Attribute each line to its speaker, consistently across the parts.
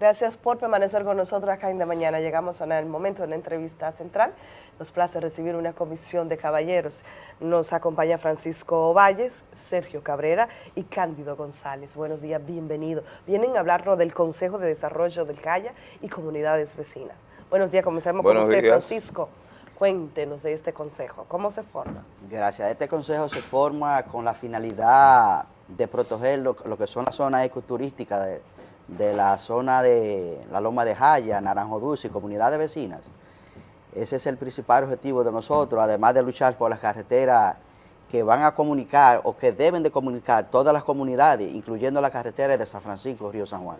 Speaker 1: Gracias por permanecer con nosotros acá en De Mañana. Llegamos a el momento de la entrevista central. Nos place recibir una comisión de caballeros. Nos acompaña Francisco Valles, Sergio Cabrera y Cándido González. Buenos días, bienvenido. Vienen a hablarnos del Consejo de Desarrollo del Calla y comunidades vecinas. Buenos días, comenzamos con usted, Francisco. Cuéntenos de este consejo, ¿cómo se forma?
Speaker 2: Gracias, este consejo se forma con la finalidad de proteger lo, que son las zonas ecoturísticas de, de la zona de la Loma de Jaya, Naranjo Dulce y comunidades vecinas. Ese es el principal objetivo de nosotros, además de luchar por las carreteras que van a comunicar o que deben de comunicar todas las comunidades, incluyendo la carretera de San Francisco, Río San Juan.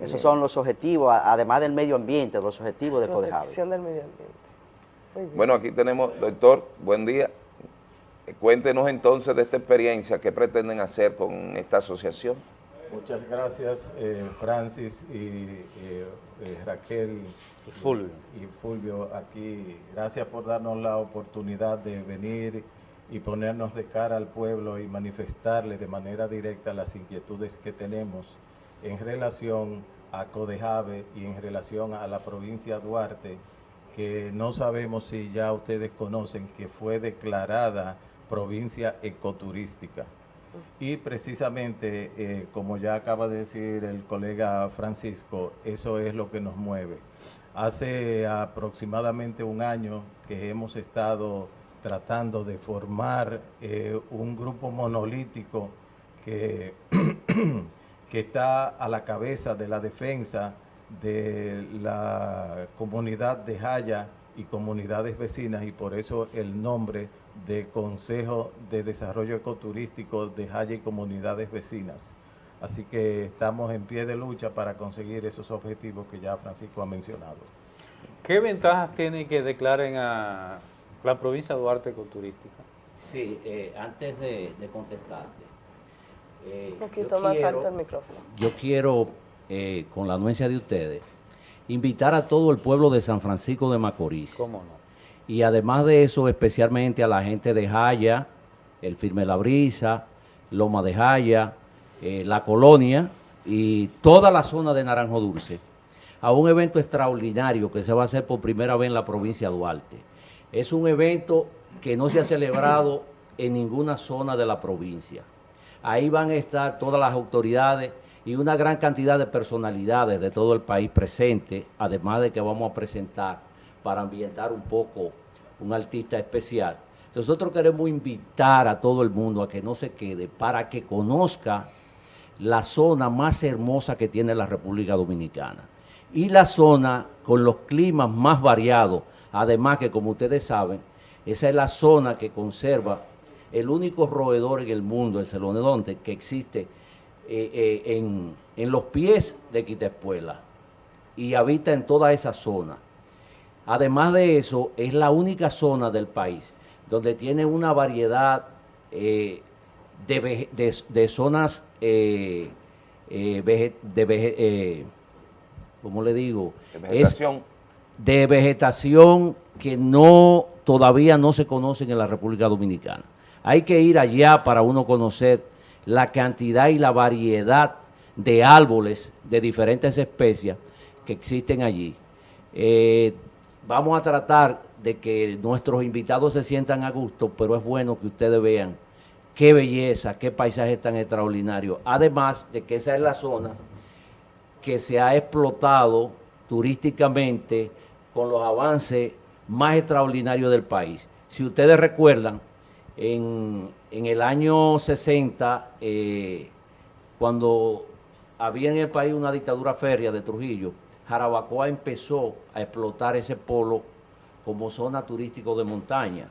Speaker 2: Esos son los objetivos, además del medio ambiente, los objetivos de Codejave.
Speaker 1: del medio ambiente.
Speaker 3: Bueno, aquí tenemos, doctor, buen día. Cuéntenos entonces de esta experiencia, ¿qué pretenden hacer con esta asociación?
Speaker 4: Muchas gracias, eh, Francis y eh, eh, Raquel
Speaker 5: y Fulvio.
Speaker 4: y Fulvio aquí. Gracias por darnos la oportunidad de venir y ponernos de cara al pueblo y manifestarle de manera directa las inquietudes que tenemos en relación a Codejave y en relación a la provincia de Duarte, que no sabemos si ya ustedes conocen que fue declarada provincia ecoturística. Y precisamente, eh, como ya acaba de decir el colega Francisco, eso es lo que nos mueve. Hace aproximadamente un año que hemos estado tratando de formar eh, un grupo monolítico que, que está a la cabeza de la defensa de la comunidad de Jaya y comunidades vecinas y por eso el nombre de Consejo de Desarrollo Ecoturístico de Jaya y Comunidades Vecinas. Así que estamos en pie de lucha para conseguir esos objetivos que ya Francisco ha mencionado.
Speaker 5: ¿Qué ventajas tiene que declaren a la provincia de Duarte ecoturística?
Speaker 6: Sí, eh, antes de, contestarte.
Speaker 1: Eh, Un poquito más alto el micrófono.
Speaker 6: Yo quiero, eh, con la anuencia de ustedes, invitar a todo el pueblo de San Francisco de Macorís.
Speaker 5: ¿Cómo no?
Speaker 6: Y además de eso, especialmente a la gente de Jaya, el Firme La Brisa, Loma de Jaya, eh, La Colonia y toda la zona de Naranjo Dulce, a un evento extraordinario que se va a hacer por primera vez en la provincia de Duarte. Es un evento que no se ha celebrado en ninguna zona de la provincia. Ahí van a estar todas las autoridades y una gran cantidad de personalidades de todo el país presentes, además de que vamos a presentar para ambientar un poco un artista especial. Nosotros queremos invitar a todo el mundo a que no se quede para que conozca la zona más hermosa que tiene la República Dominicana y la zona con los climas más variados. Además que, como ustedes saben, esa es la zona que conserva el único roedor en el mundo, el celonedonte, que existe eh, eh, en, en, los pies de Quitespuela y habita en toda esa zona. Además de eso, es la única zona del país donde tiene una variedad eh, de, zonas eh, eh, de ¿cómo le digo?
Speaker 3: De vegetación.
Speaker 6: de vegetación que no todavía no se conocen en la República Dominicana. Hay que ir allá para uno conocer la cantidad y la variedad de árboles de diferentes especies que existen allí. Vamos a tratar de que nuestros invitados se sientan a gusto, pero es bueno que ustedes vean qué belleza, qué paisaje tan extraordinario. Además de que esa es la zona que se ha explotado turísticamente con los avances más extraordinarios del país. Si ustedes recuerdan, en, el año 60, eh, cuando había en el país una dictadura férrea de Trujillo, Jarabacoa empezó a explotar ese polo como zona turístico de montaña.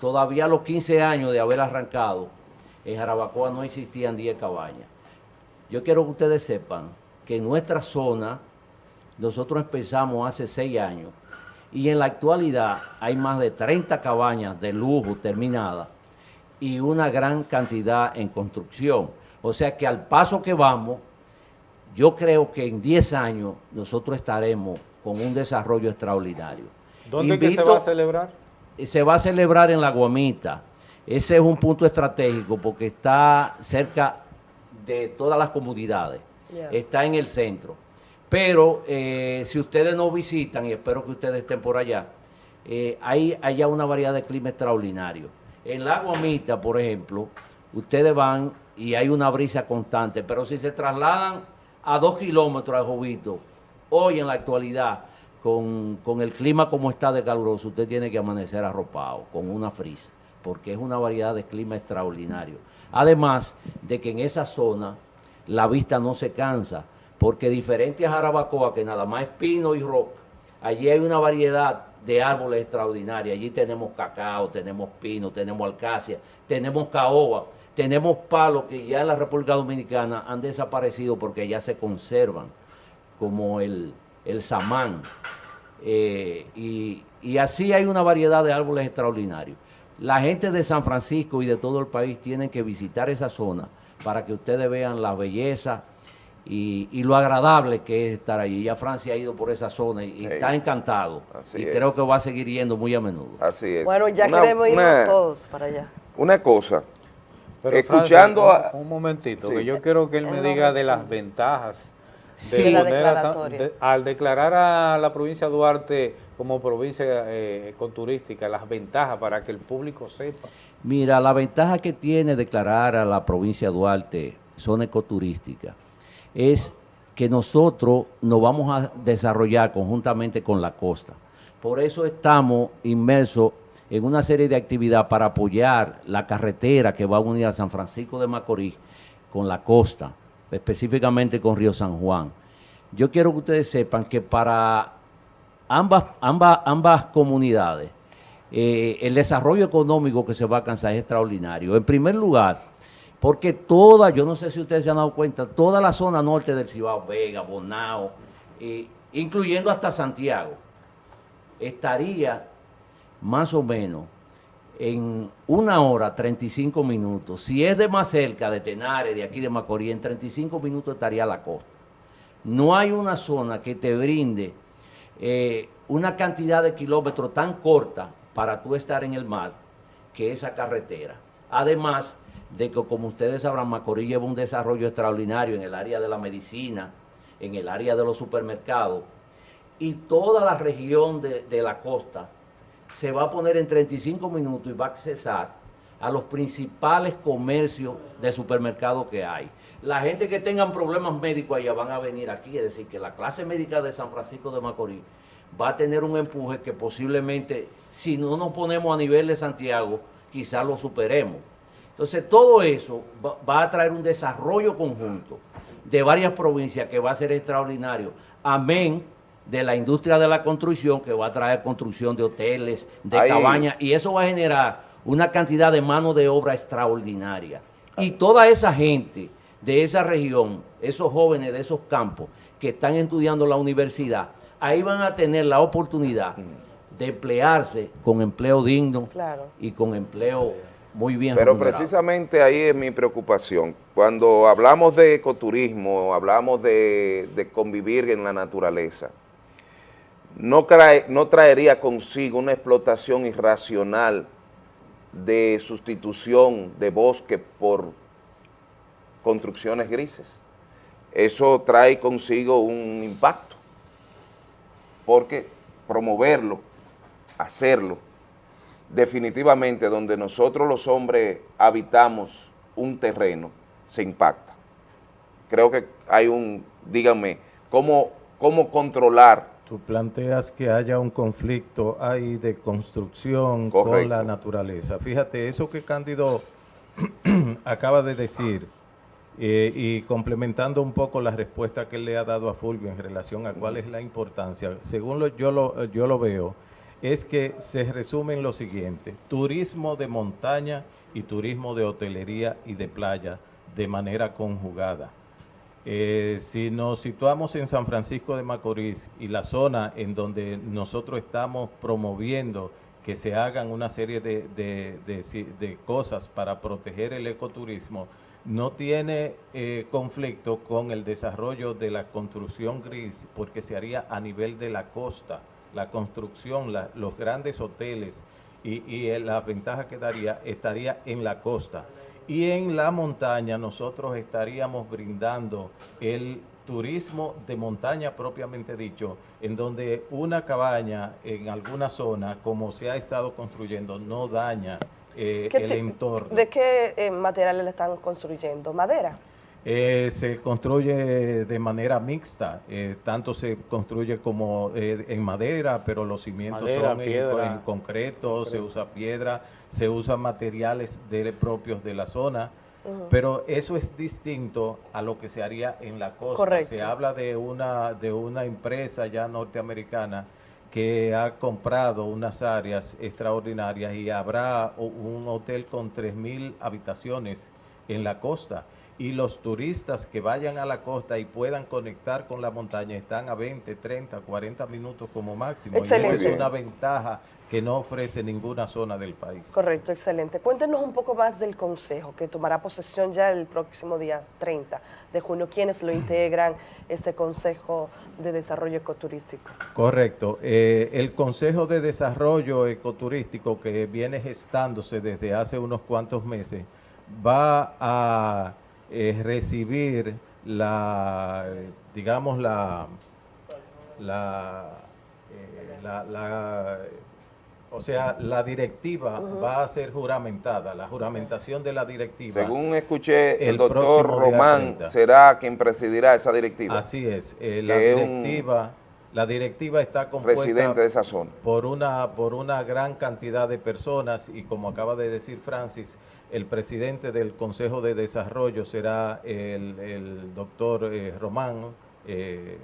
Speaker 6: Todavía a los 15 años de haber arrancado, en Jarabacoa no existían 10 cabañas. Yo quiero que ustedes sepan que en nuestra zona, nosotros empezamos hace 6 años, y en la actualidad hay más de 30 cabañas de lujo terminadas y una gran cantidad en construcción. O sea que al paso que vamos, yo creo que en 10 años nosotros estaremos con un desarrollo extraordinario.
Speaker 5: ¿Dónde que se va a celebrar?
Speaker 6: Se va a celebrar en La Guamita. Ese es un punto estratégico porque está cerca de todas las comunidades. Está en el centro. Pero eh, si ustedes nos visitan, y espero que ustedes estén por allá, eh, hay allá una variedad de clima extraordinario. En la Guamita, por ejemplo, ustedes van y hay una brisa constante, pero si se trasladan a dos kilómetros de Jovito, hoy en la actualidad, con, con el clima como está de caluroso, usted tiene que amanecer arropado, con una frisa, porque es una variedad de clima extraordinario. Además de que en esa zona la vista no se cansa, porque diferente a Jarabacoa, que nada más es pino y roca, allí hay una variedad de árboles extraordinarios. Allí tenemos cacao, tenemos pino, tenemos alcacia, tenemos caoba, tenemos palos que ya en la República Dominicana han desaparecido porque ya se conservan, como el, el samán. Eh, y, y así hay una variedad de árboles extraordinarios. La gente de San Francisco y de todo el país tienen que visitar esa zona para que ustedes vean la belleza y, y lo agradable que es estar allí. Ya Francia ha ido por esa zona y, y
Speaker 3: Sí.
Speaker 6: está encantado.
Speaker 3: Así
Speaker 6: y
Speaker 3: es.
Speaker 6: creo que va a seguir yendo muy a menudo.
Speaker 3: Así es.
Speaker 1: Bueno, ya
Speaker 3: Una-
Speaker 1: queremos irnos
Speaker 3: una-
Speaker 1: todos para allá.
Speaker 3: Una cosa,
Speaker 5: Pero,
Speaker 3: Escuchando
Speaker 5: Francia, un, un momentito,
Speaker 3: Sí.
Speaker 5: que yo quiero que él me diga de las ventajas
Speaker 6: Sí.
Speaker 1: De la
Speaker 5: poner a de- al declarar a la provincia de Duarte como provincia eh, ecoturística, las ventajas para que el público sepa.
Speaker 6: Mira, la ventaja que tiene declarar a la provincia de Duarte zona ecoturística es que nosotros nos vamos a desarrollar conjuntamente con la costa. Por eso estamos inmersos en una serie de actividades para apoyar la carretera que va a unir a San Francisco de Macorís con la costa, específicamente con Río San Juan. Yo quiero que ustedes sepan que para ambas, ambas, ambas comunidades, eh, el desarrollo económico que se va a alcanzar es extraordinario. En primer lugar, porque toda, yo no sé si ustedes se han dado cuenta, toda la zona norte del Cibao, Vega, Bonao, eh, incluyendo hasta Santiago, estaría más o menos en una hora 35 minutos. Si es de más cerca, de Tenares, de aquí de Macorís, en 35 minutos estaría la costa. No hay una zona que te brinde eh, una cantidad de kilómetros tan corta para tú estar en el mar que esa carretera. Además de que, como ustedes sabrán, Macorís lleva un desarrollo extraordinario en el área de la medicina, en el área de los supermercados, y toda la región de, de la costa se va a poner en 35 minutos y va a accesar a los principales comercios de supermercados que hay. La gente que tengan problemas médicos allá van a venir aquí, es decir, que la clase médica de San Francisco de Macorís va a tener un empuje que posiblemente, si no nos ponemos a nivel de Santiago, quizás lo superemos. Entonces, todo eso va, va a traer un desarrollo conjunto de varias provincias que va a ser extraordinario. Amén de la industria de la construcción que va a traer construcción de hoteles, de
Speaker 3: Ahí-
Speaker 6: cabañas, y eso va a generar una cantidad de mano de obra extraordinaria. Y toda esa gente de esa región, esos jóvenes de esos campos que están estudiando la universidad, ahí van a tener la oportunidad de emplearse con empleo digno
Speaker 1: Claro.
Speaker 6: y con empleo muy bien
Speaker 3: Pero
Speaker 6: remunerado.
Speaker 3: precisamente ahí es mi preocupación. Cuando hablamos de ecoturismo, hablamos de, de convivir en la naturaleza, no, trae- no traería consigo una explotación irracional de sustitución de bosque por construcciones grises. Eso trae consigo un impacto, porque promoverlo, hacerlo, definitivamente donde nosotros los hombres habitamos un terreno, se impacta. Creo que hay un, díganme, ¿cómo, cómo controlar?
Speaker 4: Tú planteas que haya un conflicto ahí de construcción con la naturaleza. Fíjate, eso que Cándido acaba de decir, eh, y complementando un poco la respuesta que él le ha dado a Fulvio en relación a cuál es la importancia, según lo- yo, lo, yo lo veo, es que se resume en lo siguiente, turismo de montaña y turismo de hotelería y de playa de manera conjugada. Eh, si nos situamos en San Francisco de Macorís y la zona en donde nosotros estamos promoviendo que se hagan una serie de, de- cosas para proteger el ecoturismo, no tiene eh, conflicto con el desarrollo de la construcción gris, porque se haría a nivel de la costa, la construcción, la- los grandes hoteles y, y eh, la ventaja que daría estaría en la costa. Y en la montaña nosotros estaríamos brindando el turismo de montaña propiamente dicho, en donde una cabaña en alguna zona, como se ha estado construyendo, no daña eh,
Speaker 1: ¿Qué
Speaker 4: el
Speaker 1: te-
Speaker 4: entorno.
Speaker 1: ¿De qué eh, materiales le están construyendo? ¿Madera?
Speaker 4: Eh, se construye de manera mixta, eh, tanto se construye como eh, en madera, pero los cimientos
Speaker 5: Madera,
Speaker 4: son en-
Speaker 5: piedra.
Speaker 4: en, concreto, se usa piedra, se usan materiales de- propios de la zona, pero eso es distinto a lo que se haría en la costa.
Speaker 1: Correcto.
Speaker 4: Se habla de una, de una empresa ya norteamericana que ha comprado unas áreas extraordinarias y habrá un hotel con 3.000 habitaciones en la costa. Y los turistas que vayan a la costa y puedan conectar con la montaña están a 20, 30, 40 minutos como máximo. Y
Speaker 1: Excelente.
Speaker 4: esa es una ventaja que no ofrece ninguna zona del país.
Speaker 1: Correcto, excelente. Cuéntenos un poco más del consejo que tomará posesión ya el próximo día 30 de junio. ¿Quiénes lo integran, este Consejo de Desarrollo Ecoturístico?
Speaker 4: Correcto. Eh, el Consejo de Desarrollo Ecoturístico que viene gestándose desde hace unos cuantos meses va a eh, recibir la, digamos, la, la, eh, la- la- o sea, la directiva va a ser juramentada, la juramentación de la directiva.
Speaker 3: Según escuché, el,
Speaker 4: El
Speaker 3: doctor Román
Speaker 4: 30.
Speaker 3: será quien presidirá esa directiva,
Speaker 4: Así es, eh, la
Speaker 3: es
Speaker 4: directiva, la directiva está compuesta
Speaker 3: presidente de esa zona.
Speaker 4: por una, por una gran cantidad de personas y como acaba de decir Francis, el presidente del Consejo de Desarrollo será el, doctor eh, Román, eh,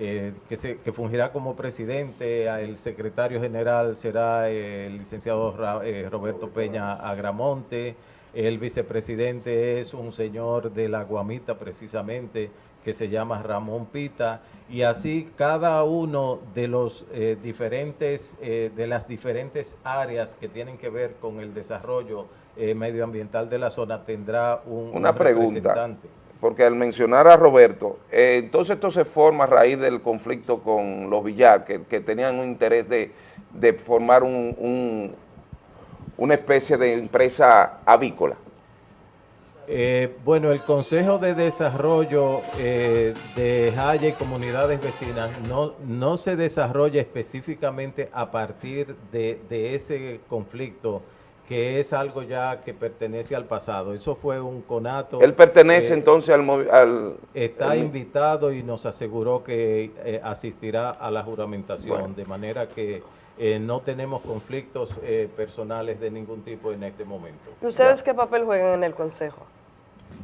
Speaker 4: eh, que, se, que fungirá como presidente, el secretario general será el licenciado eh, Roberto Peña Agramonte, el vicepresidente es un señor de la Guamita precisamente, que se llama Ramón Pita, y así cada uno de los diferentes, de las diferentes áreas que tienen que ver con el desarrollo eh, medioambiental de la zona tendrá un,
Speaker 3: Una
Speaker 4: un
Speaker 3: pregunta.
Speaker 4: representante.
Speaker 3: Porque al mencionar a Roberto, eh, entonces esto se forma a raíz del conflicto con los Villar, que, que tenían un interés de, de formar un, un- una especie de empresa avícola.
Speaker 4: Eh, bueno, el Consejo de Desarrollo eh, de Jaya y comunidades vecinas no, no se desarrolla específicamente a partir de, de ese conflicto, que es algo ya que pertenece al pasado. Eso fue un conato.
Speaker 3: Él pertenece
Speaker 4: eh,
Speaker 3: entonces al... al
Speaker 4: Está
Speaker 3: al-
Speaker 4: invitado y nos aseguró que eh, asistirá a la juramentación,
Speaker 3: Bueno.
Speaker 4: de manera que eh, no tenemos conflictos eh, personales de ningún tipo en este momento.
Speaker 1: ¿Y ustedes qué papel juegan en el Consejo?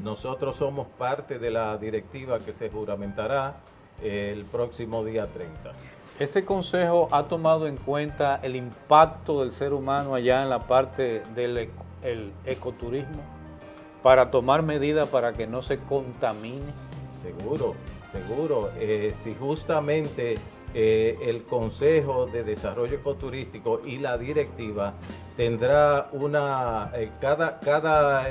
Speaker 4: Nosotros somos parte de la directiva que se juramentará el próximo día 30.
Speaker 5: ¿Este consejo ha tomado en cuenta el impacto del ser humano allá en la parte del eco- el ecoturismo para tomar medidas para que no se contamine?
Speaker 4: Seguro, seguro. Eh, si justamente eh, el Consejo de Desarrollo Ecoturístico y la directiva tendrá una, eh, cada, cada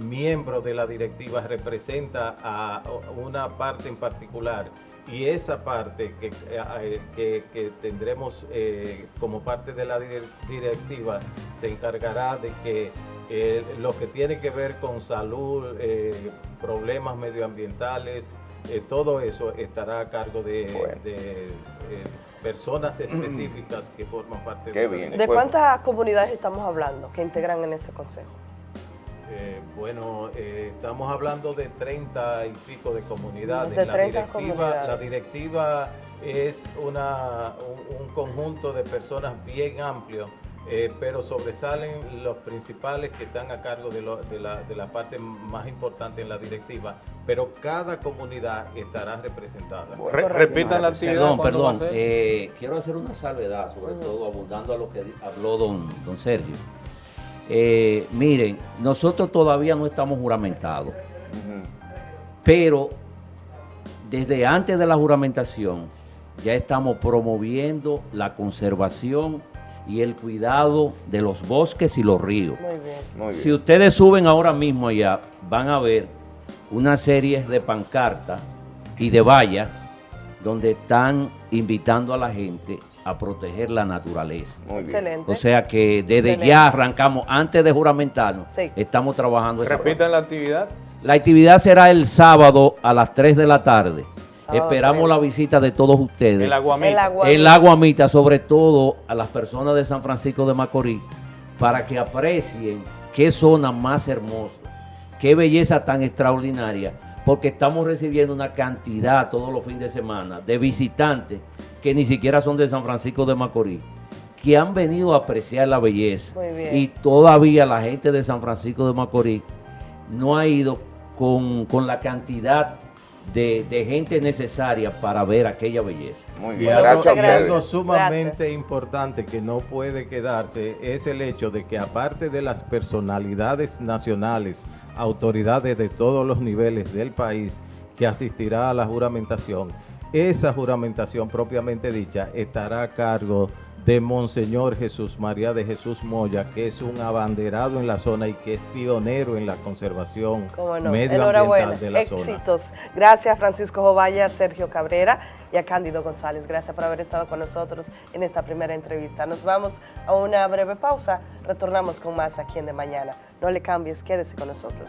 Speaker 4: miembro de la directiva representa a una parte en particular y esa parte que, eh, que- que tendremos eh, como parte de la dir- directiva se encargará de que eh, lo que tiene que ver con salud, eh, problemas medioambientales, eh, todo eso estará a cargo de,
Speaker 3: Bueno.
Speaker 4: de, eh, personas específicas que forman parte
Speaker 3: Qué
Speaker 4: de
Speaker 3: bien.
Speaker 1: ¿De cuántas comunidades estamos hablando que integran en ese Consejo?
Speaker 4: Eh, bueno, eh, estamos hablando de 30 y pico de comunidades.
Speaker 1: De
Speaker 4: la,
Speaker 1: 30
Speaker 4: directiva,
Speaker 1: comunidades.
Speaker 4: la directiva es una, un, un conjunto de personas bien amplio, eh, pero sobresalen los principales que están a cargo de, lo- de la, de la parte más importante en la directiva, pero cada comunidad estará representada.
Speaker 5: Re- repitan la actividad.
Speaker 6: Perdón, eh, quiero hacer una salvedad, sobre todo abundando a lo que habló don, don Sergio. Eh, miren, nosotros todavía no estamos juramentados, pero desde antes de la juramentación ya estamos promoviendo la conservación y el cuidado de los bosques y los ríos.
Speaker 1: Muy bien.
Speaker 3: Muy
Speaker 6: Si ustedes suben ahora mismo allá, van a ver una serie de pancartas y de vallas donde están invitando a la gente a proteger la naturaleza.
Speaker 3: Muy bien.
Speaker 1: Excelente.
Speaker 6: O sea que desde
Speaker 1: Excelente.
Speaker 6: ya arrancamos, antes de juramentarnos,
Speaker 1: Sí.
Speaker 6: estamos trabajando
Speaker 5: Repitan la actividad.
Speaker 6: La actividad será el sábado a las 3 de la tarde.
Speaker 1: Sábado
Speaker 6: Esperamos
Speaker 1: 3.
Speaker 6: la visita de todos ustedes.
Speaker 5: El aguamita.
Speaker 1: El agua-
Speaker 6: El Aguamita, sobre todo a las personas de San Francisco de Macorís, para que aprecien qué zona más hermosa, qué belleza tan extraordinaria, porque estamos recibiendo una cantidad todos los fines de semana de visitantes que ni siquiera son de San Francisco de Macorís, que han venido a apreciar la belleza.
Speaker 1: Muy bien.
Speaker 6: Y todavía la gente de San Francisco de Macorís no ha ido con, con la cantidad de, de gente necesaria para ver aquella belleza.
Speaker 3: Muy
Speaker 4: Y
Speaker 3: bien,
Speaker 4: algo,
Speaker 3: gracias
Speaker 4: algo sumamente
Speaker 1: Gracias.
Speaker 4: importante que no puede quedarse es el hecho de que aparte de las personalidades nacionales, autoridades de todos los niveles del país que asistirá a la juramentación, esa juramentación propiamente dicha estará a cargo de Monseñor Jesús María de Jesús Moya, que es un abanderado en la zona y que es pionero en la conservación
Speaker 1: no.
Speaker 4: medioambiental de la zona.
Speaker 1: Éxitos. Gracias Francisco Jovaya, Sergio Cabrera y a Cándido González. Gracias por haber estado con nosotros en esta primera entrevista. Nos vamos a una breve pausa. Retornamos con más aquí en De Mañana. No le cambies, quédese con nosotros.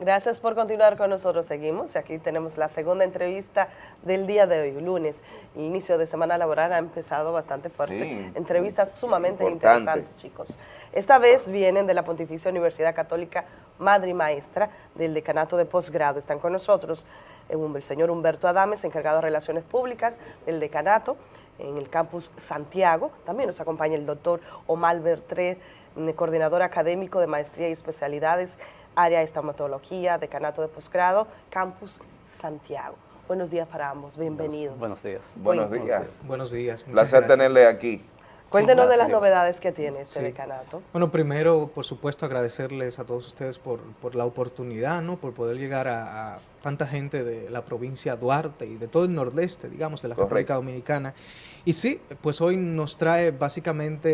Speaker 1: Gracias por continuar con nosotros. Seguimos y aquí tenemos la segunda entrevista del día de hoy, lunes. El inicio de semana laboral ha empezado bastante fuerte.
Speaker 3: Sí,
Speaker 1: Entrevistas sumamente
Speaker 3: importante.
Speaker 1: interesantes, chicos. Esta vez vienen de la Pontificia Universidad Católica Madre y Maestra del Decanato de Posgrado. Están con nosotros eh, el señor Humberto Adames, encargado de Relaciones Públicas del Decanato en el campus Santiago. También nos acompaña el doctor Omar Bertré, mm, coordinador académico de Maestría y Especialidades, área de estomatología, decanato de posgrado, campus Santiago. Buenos días para ambos, bienvenidos.
Speaker 7: Buenos días.
Speaker 3: Buenos
Speaker 1: Bueno,
Speaker 3: días.
Speaker 8: Buenos días. muchas
Speaker 3: Placer
Speaker 8: gracias.
Speaker 3: tenerle aquí.
Speaker 1: Cuéntenos de las novedades que tiene este
Speaker 8: Sí.
Speaker 1: decanato.
Speaker 8: Bueno, primero, por supuesto, agradecerles a todos ustedes por, por la oportunidad, ¿no? Por poder llegar a, a tanta gente de la provincia de Duarte y de todo el nordeste, digamos, de la
Speaker 3: Correcto.
Speaker 8: República Dominicana. Y sí, pues hoy nos trae básicamente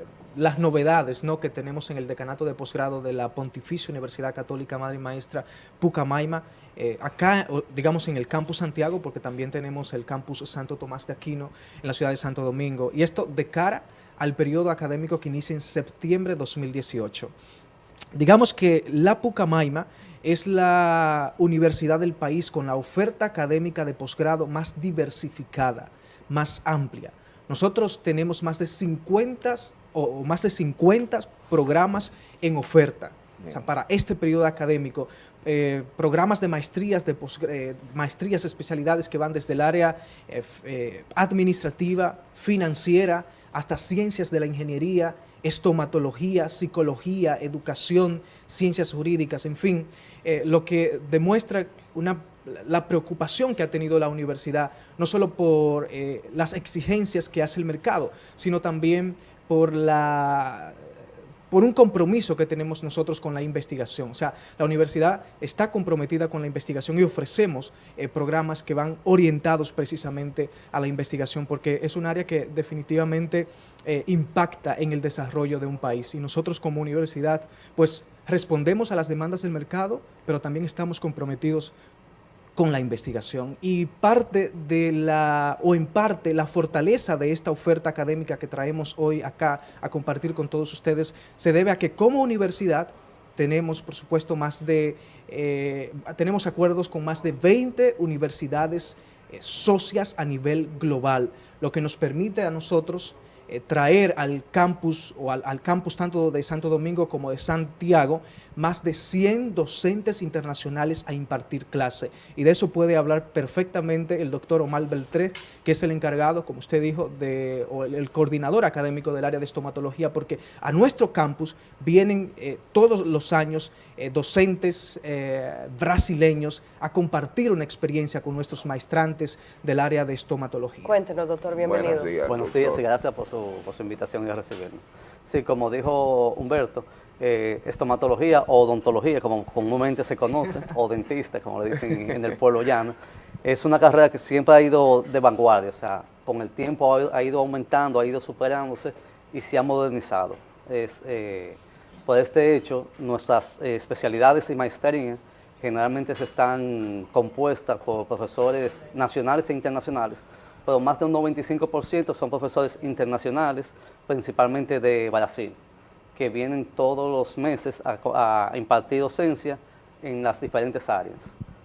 Speaker 8: eh, las novedades, ¿no? Que tenemos en el decanato de posgrado de la Pontificia Universidad Católica Madre y Maestra Pucamaima. eh, acá, digamos, en el campus Santiago, porque también tenemos el campus Santo Tomás de Aquino en la ciudad de Santo Domingo. Y esto de cara al periodo académico que inicia en septiembre de 2018. Digamos que la Pucamaima es la universidad del país con la oferta académica de posgrado más diversificada, más amplia. Nosotros tenemos más de 50 o, o más de 50 programas en oferta. O sea, para este periodo académico, eh, programas de maestrías, de eh, maestrías, especialidades que van desde el área eh, eh, administrativa, financiera, hasta ciencias de la ingeniería, estomatología, psicología, educación, ciencias jurídicas, en fin, lo que demuestra una, la preocupación que ha tenido la universidad, no solo por las exigencias que hace el mercado, sino también por la por un compromiso que tenemos nosotros con la investigación. O sea, la universidad está comprometida con la investigación y ofrecemos eh, programas que van orientados precisamente a la investigación porque es un área que definitivamente eh, impacta en el desarrollo de un país. Y nosotros como universidad, pues respondemos a las demandas del mercado, pero también estamos comprometidos con la investigación. Y parte de la, o en parte, la fortaleza de esta oferta académica que traemos hoy acá a compartir con todos ustedes se debe a que como universidad tenemos, por supuesto, más de, eh, tenemos acuerdos con más de 20 universidades eh, socias a nivel global, lo que nos permite a nosotros eh, traer al campus o al, al campus tanto de Santo Domingo como de Santiago más de 100 docentes internacionales a impartir clase. Y de eso puede hablar perfectamente el doctor Omar Beltré, que es el encargado, como usted dijo, de, o el, el coordinador académico del área de estomatología, porque a nuestro campus vienen eh, todos los años eh, docentes eh, brasileños a compartir una experiencia con nuestros maestrantes del área de estomatología.
Speaker 1: Cuéntenos, doctor, bienvenido.
Speaker 3: Buenos días.
Speaker 7: Buenos
Speaker 3: doctor.
Speaker 7: días y gracias por su, por su invitación y a recibirnos. Sí, como dijo Humberto, eh, estomatología o odontología, como comúnmente se conoce, o dentista, como le dicen en el pueblo llano, es una carrera que siempre ha ido de vanguardia, o sea, con el tiempo ha, ido aumentando, ha ido superándose y se ha modernizado. Es, eh, por este hecho, nuestras eh, especialidades y maestrías generalmente se están compuestas por profesores nacionales e internacionales, pero más de un 95% son profesores internacionales, principalmente de Brasil, que vienen todos los meses a, impartir docencia en las diferentes áreas.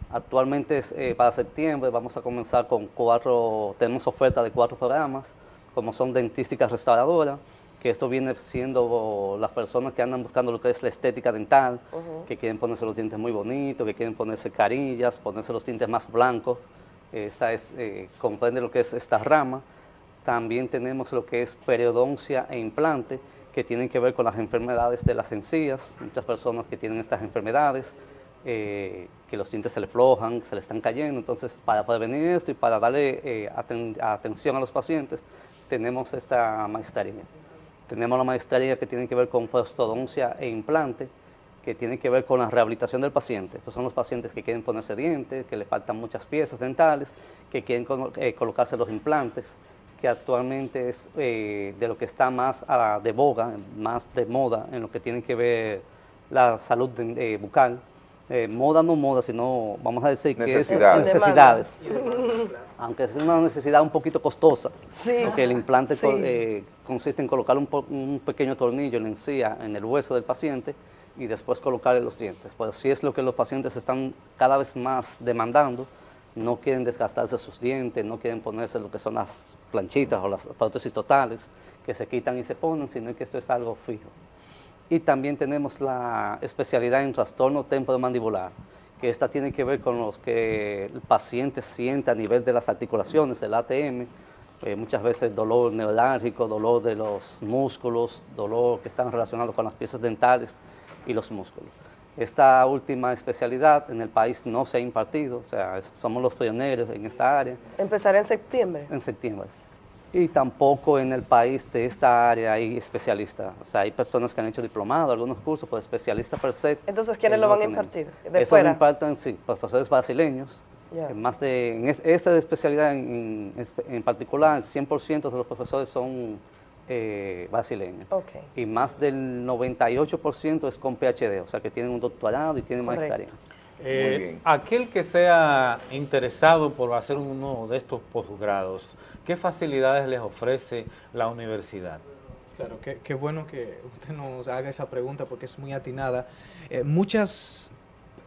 Speaker 7: Actualmente eh, para septiembre vamos a comenzar con cuatro, tenemos oferta de cuatro programas, como son dentística restauradora, que esto viene siendo las personas que andan buscando lo que es la estética dental, que quieren ponerse los dientes muy bonitos, que quieren ponerse carillas, ponerse los dientes más blancos. Esa es, eh, comprende lo que es esta rama. También tenemos lo que es periodoncia e implante, que tienen que ver con las enfermedades de las encías. Muchas personas que tienen estas enfermedades, eh, que los dientes se le flojan, se le están cayendo. Entonces, para prevenir esto y para darle eh, aten- atención a los pacientes, tenemos esta maestría. Tenemos la maestría que tiene que ver con prostodoncia e implante, que tiene que ver con la rehabilitación del paciente. Estos son los pacientes que quieren ponerse dientes, que le faltan muchas piezas dentales, que quieren eh, colocarse los implantes, que actualmente es eh, de lo que está más a- de boga, más de moda en lo que tiene que ver la salud de- eh, bucal. Eh, moda no moda, sino vamos a decir que
Speaker 3: Necesidades.
Speaker 7: es necesidades. Aunque es una necesidad un poquito costosa,
Speaker 1: Sí.
Speaker 7: porque el implante co-
Speaker 1: Sí.
Speaker 7: eh, consiste en colocar un, po- un pequeño tornillo en la encía, en el hueso del paciente, y después colocarle los dientes. Pero si es lo que los pacientes están cada vez más demandando, no quieren desgastarse sus dientes, no quieren ponerse lo que son las planchitas o las prótesis totales, que se quitan y se ponen, sino que esto es algo fijo. Y también tenemos la especialidad en trastorno temporomandibular, que esta tiene que ver con los que el paciente siente a nivel de las articulaciones, del ATM, eh, muchas veces dolor neurálgico, dolor de los músculos, dolor que están relacionados con las piezas dentales y los músculos. Esta última especialidad en el país no se ha impartido, o sea, somos los pioneros en esta área
Speaker 1: Empezará en septiembre.
Speaker 7: en septiembre. Y tampoco en el país de esta área hay especialistas. O sea, hay personas que han hecho diplomado, algunos cursos, pero especialistas per se.
Speaker 1: Entonces, ¿quiénes lo van a impartir? ¿De
Speaker 7: Eso
Speaker 1: fuera?
Speaker 7: lo imparten, sí, profesores brasileños. Eh, Más de, en es- esa especialidad en, en en particular, el 100% de los profesores son eh, brasileños.
Speaker 1: Ok.
Speaker 7: Y más del 98% es con PhD, o sea, que tienen un doctorado y tienen
Speaker 1: Correcto.
Speaker 7: maestría.
Speaker 5: Eh,
Speaker 3: Muy bien.
Speaker 5: Aquel que sea interesado por hacer uno de estos posgrados, ¿qué facilidades les ofrece la universidad?
Speaker 8: Claro, qué, qué bueno que usted nos haga esa pregunta porque es muy atinada. Eh, muchas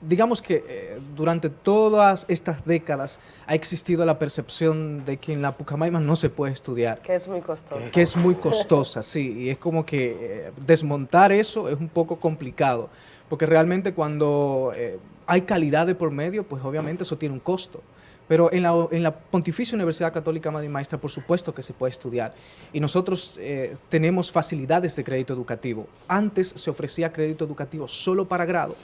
Speaker 8: digamos que eh, durante todas estas décadas ha existido la percepción de que en la Pucamaima no se puede estudiar.
Speaker 1: Que es muy costoso.
Speaker 8: Que es muy costosa, sí, y es como que eh, desmontar eso es un poco complicado, porque realmente cuando eh, hay calidad de por medio, pues obviamente eso tiene un costo. Pero en la, en la, Pontificia Universidad Católica Madre y Maestra, por supuesto que se puede estudiar. Y nosotros eh, tenemos facilidades de crédito educativo. Antes se ofrecía crédito educativo solo para grado,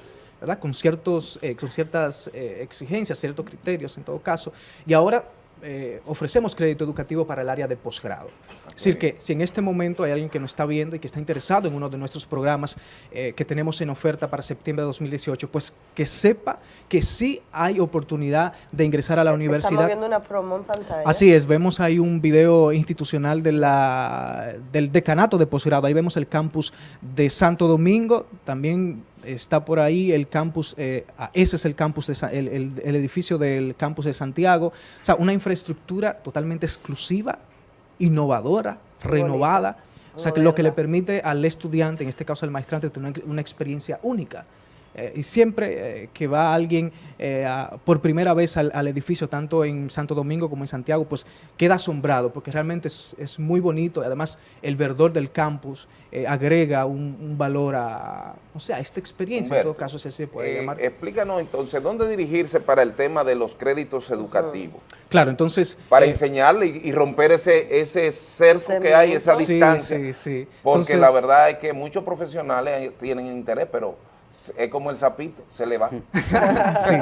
Speaker 8: ¿verdad? Con, ciertos, eh, con ciertas eh, exigencias, ciertos criterios en todo caso. Y ahora eh, ofrecemos crédito educativo para el área de posgrado. Es decir, que si en este momento hay alguien que nos está viendo y que está interesado en uno de nuestros programas eh, que tenemos en oferta para septiembre de 2018, pues que sepa que sí hay oportunidad de ingresar a la universidad.
Speaker 1: Estamos viendo una promo en pantalla.
Speaker 8: Así es, vemos ahí un video institucional de la, del decanato de posgrado. Ahí vemos el campus de Santo Domingo, también está por ahí el campus, eh, ese es el campus, de, el, el, el, edificio del campus de Santiago. O sea, una infraestructura totalmente exclusiva, innovadora, renovada. O sea, que lo que le permite al estudiante, en este caso al maestrante, tener una experiencia única. Eh, y siempre eh, que va alguien eh, a, por primera vez al, al, edificio, tanto en Santo Domingo como en Santiago, pues queda asombrado porque realmente es, es muy bonito. Además, el verdor del campus eh, agrega un, un, valor a, o sea, a esta experiencia, Humberto, en todo caso, se, se puede llamar.
Speaker 3: Explícanos entonces, ¿dónde dirigirse para el tema de los créditos educativos?
Speaker 8: Claro, entonces...
Speaker 3: Para enseñarle y, y, romper ese, ese cerco que hay, esa
Speaker 8: sí,
Speaker 3: distancia.
Speaker 8: Sí, sí.
Speaker 3: Porque
Speaker 8: Entonces,
Speaker 3: la verdad es que muchos profesionales tienen interés, pero es como el sapito, se le va.
Speaker 8: sí,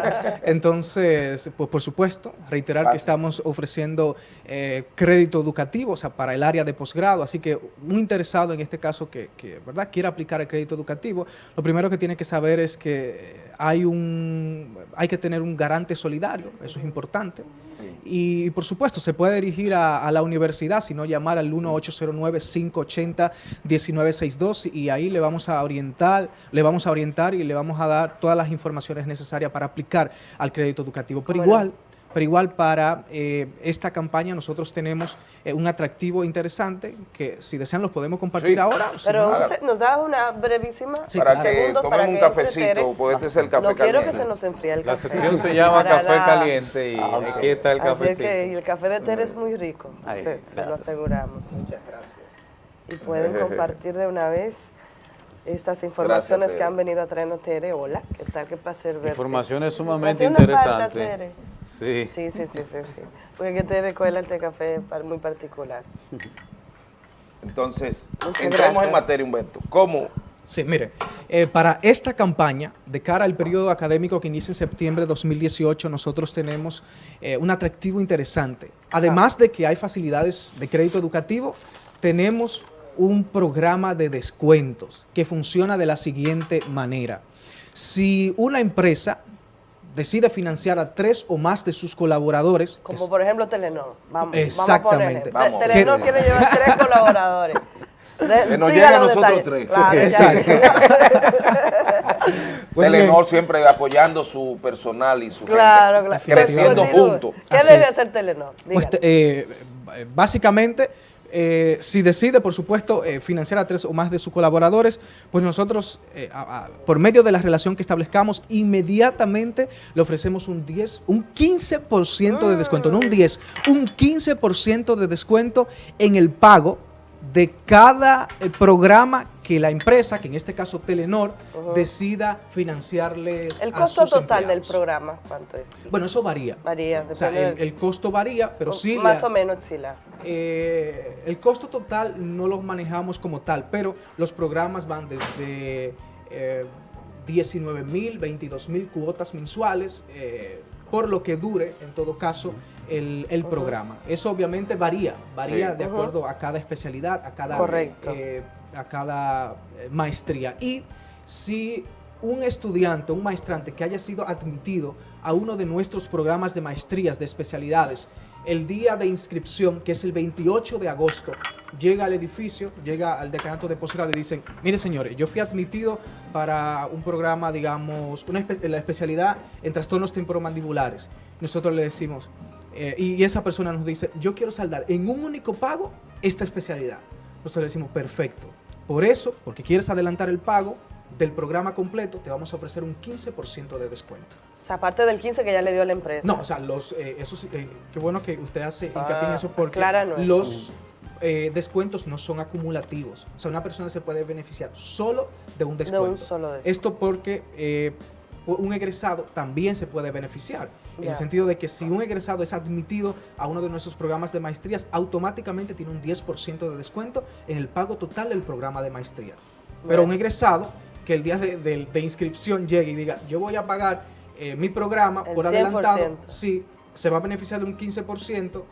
Speaker 8: entonces, pues por supuesto, reiterar que estamos ofreciendo eh, crédito educativo, o sea, para el área de posgrado, así que un interesado en este caso que, que, ¿verdad?, quiera aplicar el crédito educativo, lo primero que tiene que saber es que hay, un, hay que tener un garante solidario, eso es importante, y por supuesto se puede dirigir a, a la universidad, sino llamar al 1-809-580-1962 y ahí le vamos a orientar, le vamos a orientar y le vamos a dar todas las informaciones necesarias para aplicar al crédito educativo. Pero bueno. igual, pero igual para eh, esta campaña nosotros tenemos eh, un atractivo interesante que si desean los podemos compartir
Speaker 3: sí.
Speaker 8: ahora.
Speaker 1: Pero si no, nos da una brevísima
Speaker 3: sí, para claro. que tomemos un cafecito, puede ser el café
Speaker 1: no
Speaker 3: caliente.
Speaker 1: quiero que se nos enfríe el
Speaker 5: La
Speaker 1: café.
Speaker 5: sección se llama Café la... Caliente y ah, okay. aquí está el cafecito.
Speaker 1: Así que y el café de Tere es muy rico, Ay, se, se, lo aseguramos.
Speaker 7: Muchas gracias.
Speaker 1: Y pueden compartir de una vez estas informaciones
Speaker 3: Gracias,
Speaker 1: que han venido a traernos Tere. Hola, ¿qué tal? ¿Qué placer verte?
Speaker 5: Informaciones sumamente interesantes. Sí.
Speaker 1: Sí, sí, sí, sí, sí. Porque que Tere cuela el té café muy particular.
Speaker 3: Entonces, Muchas gracias. en materia, Humberto. ¿Cómo?
Speaker 8: Sí, mire, eh, para esta campaña, de cara al periodo académico que inicia en septiembre de 2018, nosotros tenemos eh, un atractivo interesante. Además de que hay facilidades de crédito educativo, tenemos un programa de descuentos que funciona de la siguiente manera. Si una empresa decide financiar a tres o más de sus colaboradores.
Speaker 1: Como por ejemplo Telenor. Vamos,
Speaker 8: exactamente.
Speaker 1: Vamos Telenor ¿Qué? quiere llevar tres colaboradores.
Speaker 3: De, que nos llega a nosotros tres.
Speaker 1: Claro,
Speaker 8: Exacto.
Speaker 3: pues Telenor siempre apoyando su personal y su
Speaker 1: claro,
Speaker 3: gente, claro. creciendo juntos.
Speaker 1: ¿Qué
Speaker 8: Así
Speaker 1: debe
Speaker 8: es.
Speaker 1: hacer Telenor?
Speaker 8: Pues, eh, básicamente, eh, si decide, por supuesto, eh, financiar a tres o más de sus colaboradores, pues nosotros, eh, a, a, por medio de la relación que establezcamos, inmediatamente le ofrecemos un 10, un 15% de descuento, no un 10, un 15% de descuento en el pago de cada programa que la empresa, que en este caso Telenor, uh -huh. decida financiarles
Speaker 1: ¿El costo
Speaker 8: a sus
Speaker 1: total
Speaker 8: empleados.
Speaker 1: del programa cuánto es?
Speaker 8: Bueno, eso varía.
Speaker 1: Varía.
Speaker 8: O sea, el, el, costo varía, pero sí...
Speaker 1: Más
Speaker 8: la,
Speaker 1: o menos sí la...
Speaker 8: Eh, el costo total no lo manejamos como tal, pero los programas van desde eh, 19 mil, 22 mil cuotas mensuales, eh, por lo que dure, en todo caso, el, el uh -huh. programa. Eso obviamente varía, varía sí. de acuerdo uh -huh. a cada especialidad, a cada, eh, a cada eh, maestría. Y si un estudiante, un maestrante que haya sido admitido a uno de nuestros programas de maestrías, de especialidades, el día de inscripción, que es el 28 de agosto, llega al edificio, llega al decanato de posgrado y dicen, mire señores, yo fui admitido para un programa, digamos, una espe la especialidad en trastornos temporomandibulares. Nosotros le decimos, eh, y esa persona nos dice, yo quiero saldar en un único pago esta especialidad. Nosotros le decimos, perfecto. Por eso, porque quieres adelantar el pago, del programa completo, te vamos a ofrecer un 15% de descuento.
Speaker 1: O sea, aparte del 15 que ya le dio la empresa.
Speaker 8: No, o sea, los, eh, esos, eh, qué bueno que usted hace hincapié en
Speaker 1: Ah,
Speaker 8: eso porque los eh, descuentos no son acumulativos. O sea, una persona se puede beneficiar solo de un
Speaker 1: de
Speaker 8: descuento.
Speaker 1: un solo descuento.
Speaker 8: Esto porque eh, un egresado también se puede beneficiar. En el sentido de que si un egresado es admitido a uno de nuestros programas de maestrías, automáticamente tiene un 10% de descuento en el pago total del programa de maestría. Pero un egresado que el día de, de- de inscripción llegue y diga, yo voy a pagar eh, mi programa
Speaker 1: El
Speaker 8: por adelantado,
Speaker 1: 100%.
Speaker 8: sí, se va a beneficiar de un 15%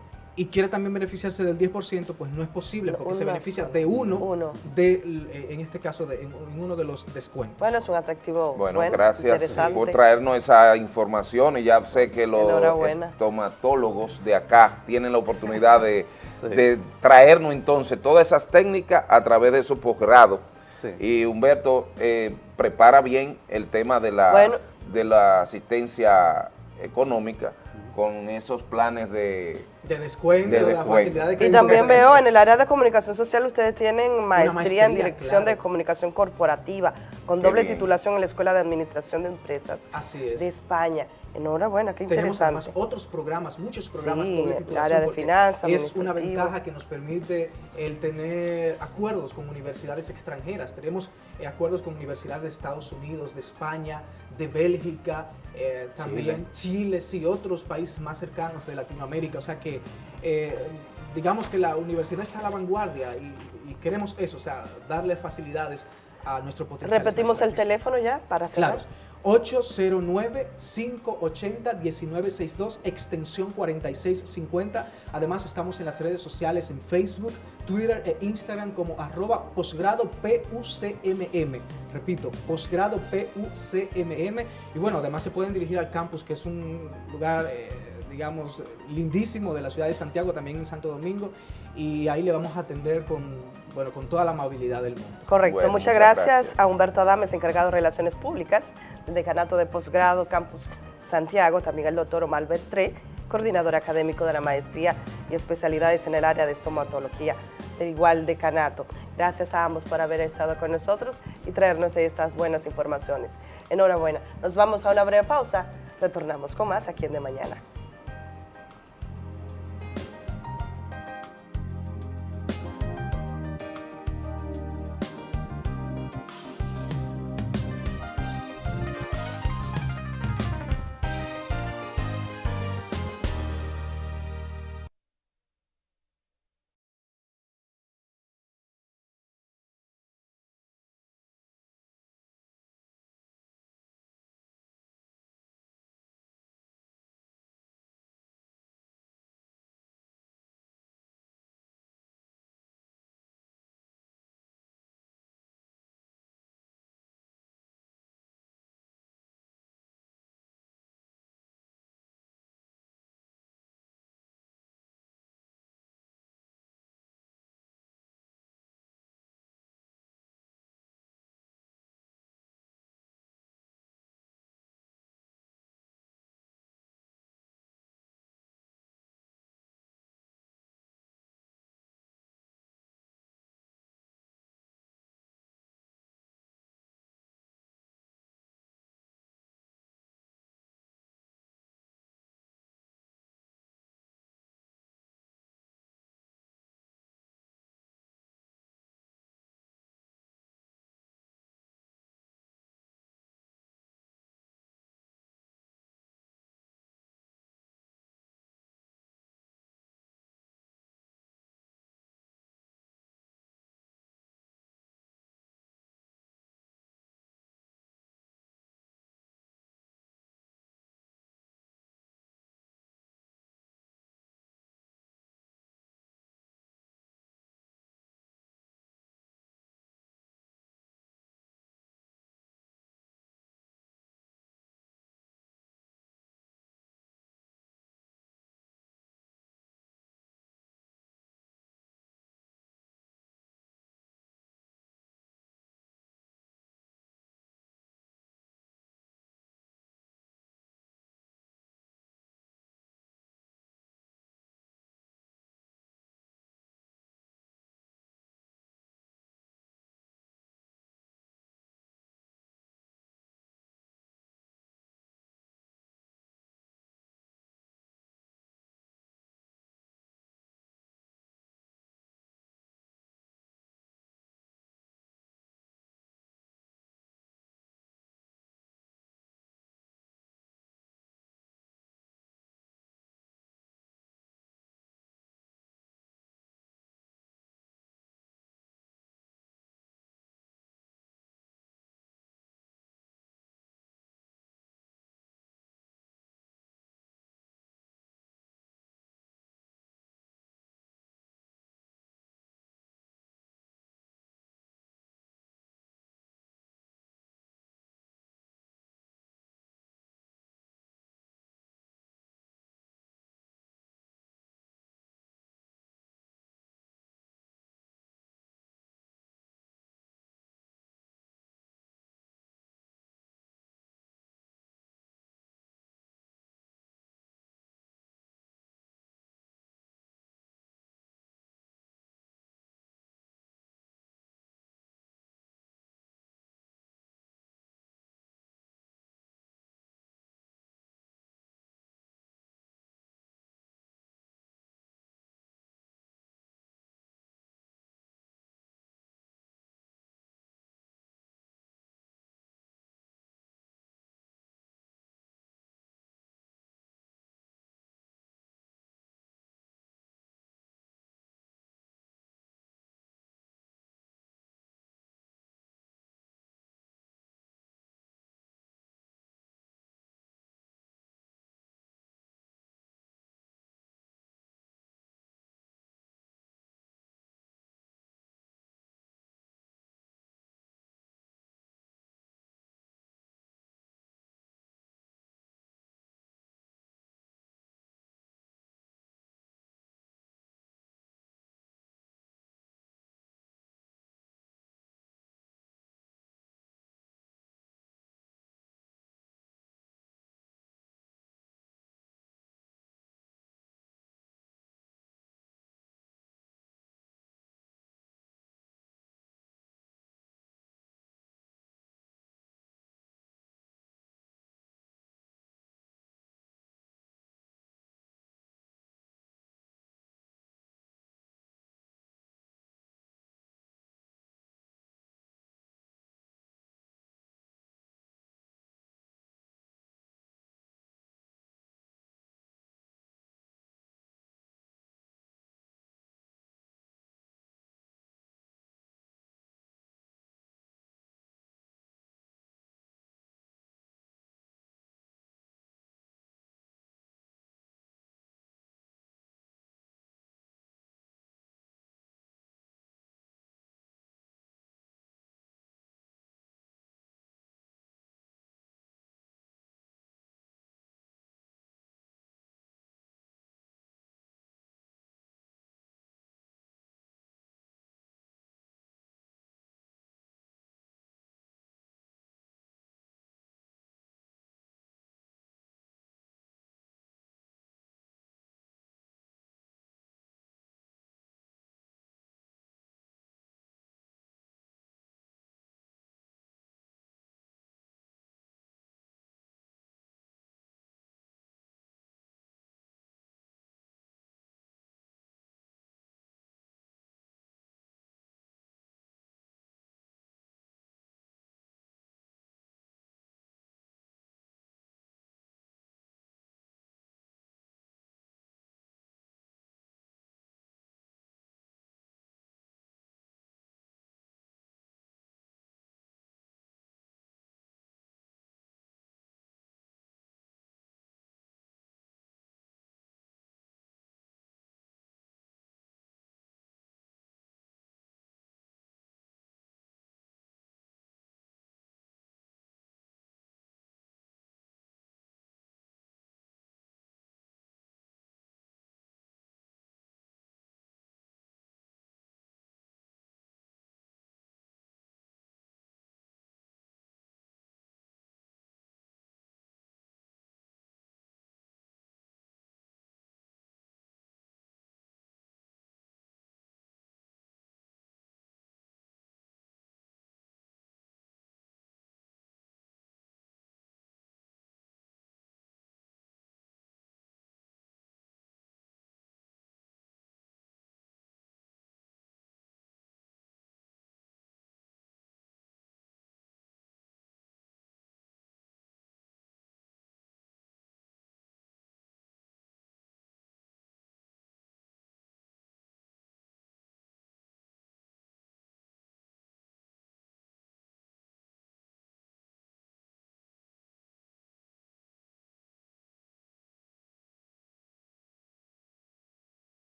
Speaker 8: y quiere también beneficiarse del 10%, pues no es posible porque se beneficia de uno,
Speaker 1: Uno.
Speaker 8: de, eh, en este caso, de, en, en uno de los descuentos.
Speaker 1: Bueno, es un atractivo
Speaker 3: Bueno, gracias por traernos esa información y ya sé que los estomatólogos de acá tienen la oportunidad de,
Speaker 7: Sí.
Speaker 3: de traernos entonces todas esas técnicas a través de su posgrado.
Speaker 7: Sí.
Speaker 3: Y Humberto eh, prepara bien el tema de la,
Speaker 1: Bueno.
Speaker 3: de la asistencia económica con esos planes de...
Speaker 8: de descuento,
Speaker 3: De descuento.
Speaker 8: facilidad de
Speaker 1: Y
Speaker 8: crédito
Speaker 1: también
Speaker 8: que
Speaker 1: veo en el área de comunicación social ustedes tienen maestría,
Speaker 8: maestría,
Speaker 1: en dirección de comunicación corporativa con
Speaker 3: Qué
Speaker 1: doble
Speaker 3: bien.
Speaker 1: titulación en la Escuela de Administración de Empresas
Speaker 8: Así es.
Speaker 1: de España. Enhorabuena, qué
Speaker 8: Tenemos
Speaker 1: interesante.
Speaker 8: además otros programas, muchos programas
Speaker 1: Sí,
Speaker 8: doble
Speaker 1: el área de finanzas,
Speaker 8: Es una ventaja que nos permite el tener acuerdos con universidades extranjeras. Tenemos eh, acuerdos con universidades de Estados Unidos, de España, de Bélgica, eh, también Chile, sí, otros países más cercanos de Latinoamérica. O sea que eh, digamos que la universidad está a la vanguardia y, y queremos eso, o sea, darle facilidades a nuestro potencial.
Speaker 1: Repetimos el teléfono ya para cerrar.
Speaker 8: Claro. 809-580-1962, extensión 4650. Además, estamos en las redes sociales en Facebook, Twitter e Instagram como arroba posgrado PUCMM. Repito, posgrado PUCMM. Y bueno, además se pueden dirigir al campus, que es un lugar, eh, digamos, lindísimo de la ciudad de Santiago, también en Santo Domingo. Y ahí le vamos a atender con, bueno, con toda la amabilidad del mundo.
Speaker 1: Correcto,
Speaker 3: Bueno,
Speaker 1: muchas,
Speaker 3: muchas
Speaker 1: gracias,
Speaker 3: gracias.
Speaker 1: a Humberto Adames, encargado de Relaciones Públicas del Decanato de Posgrado Campus Santiago, también al doctor Omar Bertré, coordinador académico de la maestría y especialidades en el área de estomatología del igual decanato. Gracias a ambos por haber estado con nosotros y traernos estas buenas informaciones. Enhorabuena. Nos vamos a una breve pausa, retornamos con más aquí en De Mañana.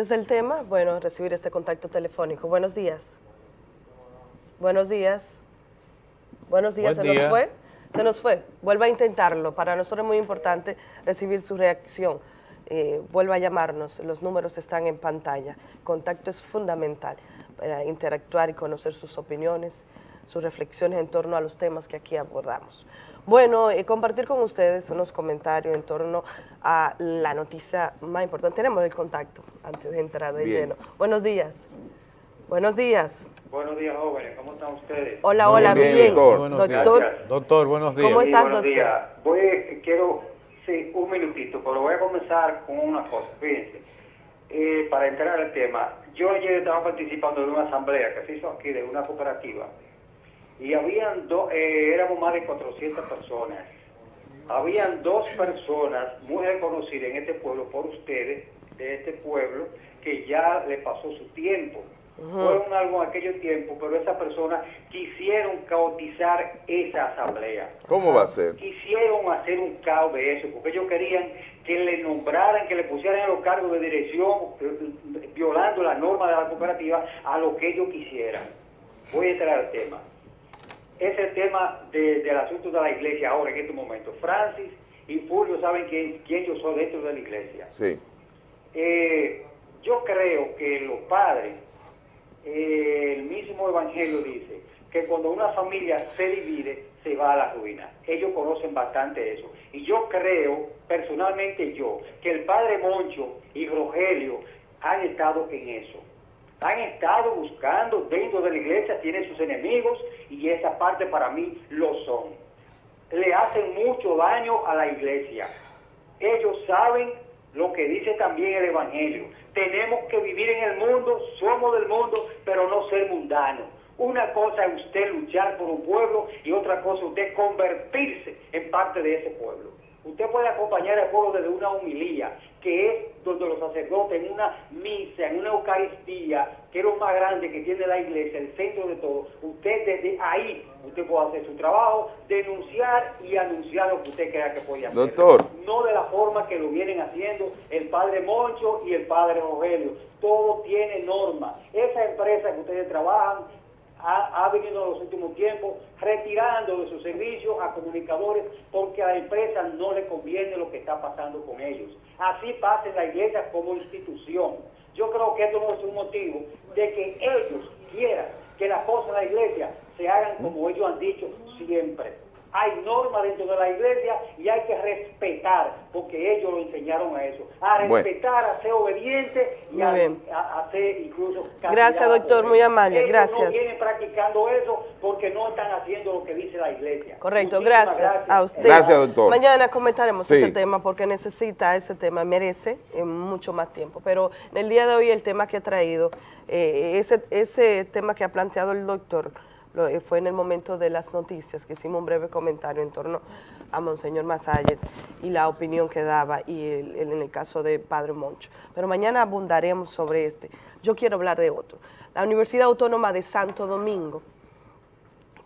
Speaker 1: Desde el tema, bueno, recibir este contacto telefónico. Buenos días. Buenos días. Buenos días,
Speaker 5: Buen
Speaker 1: se
Speaker 5: día.
Speaker 1: nos fue. Se nos fue. Vuelva a intentarlo. Para nosotros es muy importante recibir su reacción. Eh, vuelva a llamarnos. Los números están en pantalla. Contacto es fundamental para interactuar y conocer sus opiniones, sus reflexiones en torno a los temas que aquí abordamos. Bueno, eh, compartir con ustedes unos comentarios en torno a la noticia más importante. Tenemos el contacto antes de entrar de
Speaker 3: Bien.
Speaker 1: lleno. Buenos días. Buenos días.
Speaker 9: Buenos días, jóvenes. ¿Cómo están ustedes?
Speaker 1: Hola,
Speaker 3: Muy
Speaker 1: hola,
Speaker 3: bien,
Speaker 1: bien.
Speaker 3: doctor.
Speaker 5: Buenos días.
Speaker 1: Doctor.
Speaker 5: Doctor, buenos días.
Speaker 1: ¿Cómo
Speaker 9: Sí,
Speaker 1: estás,
Speaker 9: buenos
Speaker 1: doctor?
Speaker 9: días. Voy, quiero, sí, un minutito, pero voy a comenzar con una cosa. Fíjense, eh, para entrar al tema, yo ayer estaba participando de una asamblea que se hizo aquí de una cooperativa y habían dos, eh, éramos más de 400 personas. Habían dos personas muy reconocidas en este pueblo por ustedes, de este pueblo, que ya le pasó su tiempo. Fueron algo en aquellos tiempos, pero esas personas quisieron caotizar esa asamblea
Speaker 3: ¿Cómo va a ser?
Speaker 9: quisieron hacer un caos de eso, porque ellos querían que le nombraran, que le pusieran en los cargos de dirección, eh, violando la norma de la cooperativa, a lo que ellos quisieran. Voy a entrar al tema. Es el tema de- del asunto de la iglesia ahora, en este momento. Francis y Fulvio saben quién, quién yo soy dentro de la iglesia.
Speaker 3: Sí.
Speaker 9: Eh, yo creo que los padres, eh, el mismo Evangelio dice que cuando una familia se divide, se va a la ruina. Ellos conocen bastante eso. Y yo creo, personalmente yo, que el padre Moncho y Rogelio han estado en eso. Han estado buscando dentro de la iglesia, tienen sus enemigos y esa parte para mí lo son. Le hacen mucho daño a la iglesia. Ellos saben lo que dice también el Evangelio. Tenemos que vivir en el mundo, somos del mundo, pero no ser mundanos. Una cosa es usted luchar por un pueblo y otra cosa es usted convertirse en parte de ese pueblo. Usted puede acompañar al pueblo desde una humilía, que es donde los sacerdotes en una misa, en una Eucaristía, que es lo más grande que tiene la iglesia, el centro de todo. Usted desde ahí, usted puede hacer su trabajo, denunciar y anunciar lo que usted crea que puede hacer.
Speaker 3: Doctor.
Speaker 9: No de la forma que lo vienen haciendo el padre Moncho y el padre Rogelio. Todo tiene norma. Esa empresa que ustedes trabajan ha, ha venido en los últimos tiempos retirando de su servicio a comunicadores porque a la empresa no le conviene lo que está pasando con ellos. Así pasa en la iglesia como institución. Yo creo que esto no es un motivo de que ellos quieran que las cosas en la iglesia se hagan como ellos han dicho siempre. Hay normas dentro de la iglesia y hay que respetar, porque ellos lo enseñaron a eso. A
Speaker 3: Bueno.
Speaker 9: respetar, a ser obediente y a, a- a ser incluso
Speaker 1: Gracias, doctor, muy amable,
Speaker 9: Ellos
Speaker 1: gracias.
Speaker 9: no vienen practicando eso porque no están haciendo lo que dice la iglesia.
Speaker 1: Correcto,
Speaker 9: Muchísimas
Speaker 1: gracias, a usted.
Speaker 3: Gracias, doctor.
Speaker 1: Mañana comentaremos
Speaker 3: Sí.
Speaker 1: ese tema porque necesita ese tema, merece mucho más tiempo. Pero en el día de hoy el tema que ha traído, eh, ese, ese tema que ha planteado el doctor, fue en el momento de las noticias que hicimos un breve comentario en torno a Monseñor Masalles y la opinión que daba y el- en el caso de Padre Moncho. Pero mañana abundaremos sobre este. Yo quiero hablar de otro. La Universidad Autónoma de Santo Domingo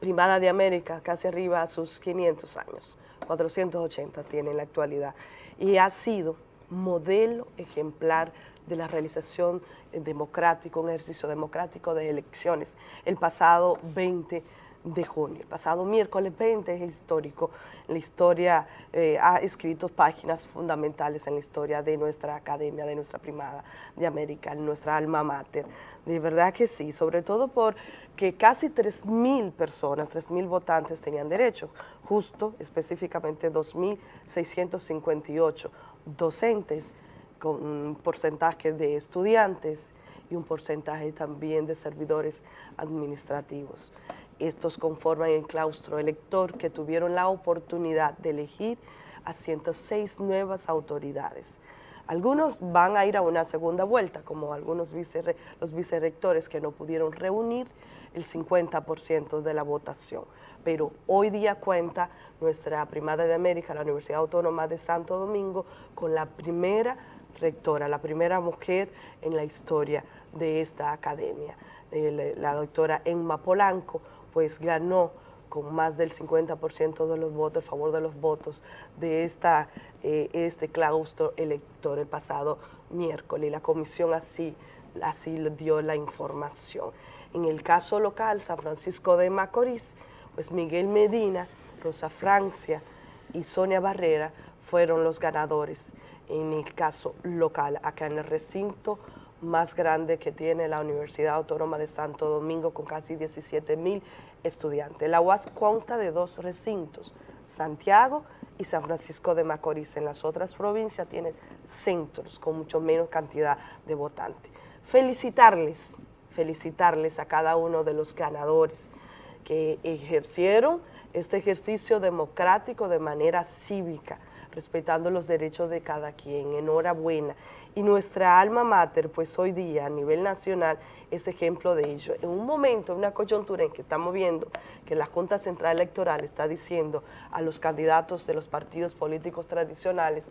Speaker 1: privada de América, casi arriba a sus 500 años, 480 tiene en la actualidad, y ha sido modelo ejemplar de la realización eh, democrática, un ejercicio democrático de elecciones. El pasado 20 de junio. El pasado miércoles 20 es histórico. La historia eh, ha escrito páginas fundamentales en la historia de nuestra academia, de nuestra primada de América, nuestra alma mater. De verdad que sí, sobre todo porque casi 3.000 personas, 3.000 votantes tenían derecho, justo específicamente 2.658 docentes con un porcentaje de estudiantes y un porcentaje también de servidores administrativos. Estos conforman el claustro elector que tuvieron la oportunidad de elegir a 106 nuevas autoridades. Algunos van a ir a una segunda vuelta, como algunos vicerre- los vicerrectores que no pudieron reunir el 50% de la votación. Pero hoy día cuenta nuestra primada de América, la Universidad Autónoma de Santo Domingo, con la primera rectora, la primera mujer en la historia de esta academia. La doctora Emma Polanco, pues ganó con más del 50% de los votos, a favor de los votos de esta, eh, este claustro elector el pasado miércoles. La comisión así, así dio la información. En el caso local, San Francisco de Macorís, pues Miguel Medina, Rosa Francia y Sonia Barrera fueron los ganadores en el caso local, acá en el recinto más grande que tiene la Universidad Autónoma de Santo Domingo con casi 17 mil estudiantes. La UAS consta de dos recintos, Santiago y San Francisco de Macorís. En las otras provincias tienen centros con mucho menos cantidad de votantes. Felicitarles, felicitarles a cada uno de los ganadores que ejercieron este ejercicio democrático de manera cívica, respetando los derechos de cada quien. Enhorabuena. Y nuestra alma mater, pues hoy día a nivel nacional, es ejemplo de ello. En un momento, en una coyuntura en que estamos viendo que la Junta Central Electoral está diciendo a los candidatos de los partidos políticos tradicionales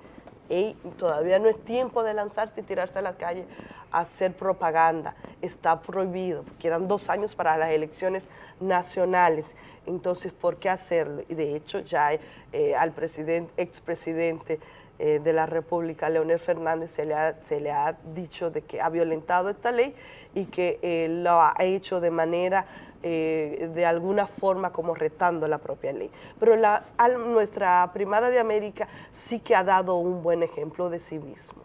Speaker 1: todavía no es tiempo de lanzarse y tirarse a la calle a hacer propaganda, está prohibido, quedan dos años para las elecciones nacionales, entonces ¿por qué hacerlo? Y de hecho ya eh, al presidente, expresidente eh, de la República, Leonel Fernández, se le, ha, se le ha dicho de que ha violentado esta ley y que eh, lo ha hecho de manera eh, de alguna forma como retando la propia ley. Pero la, nuestra primada de América sí que ha dado un buen ejemplo de civismo,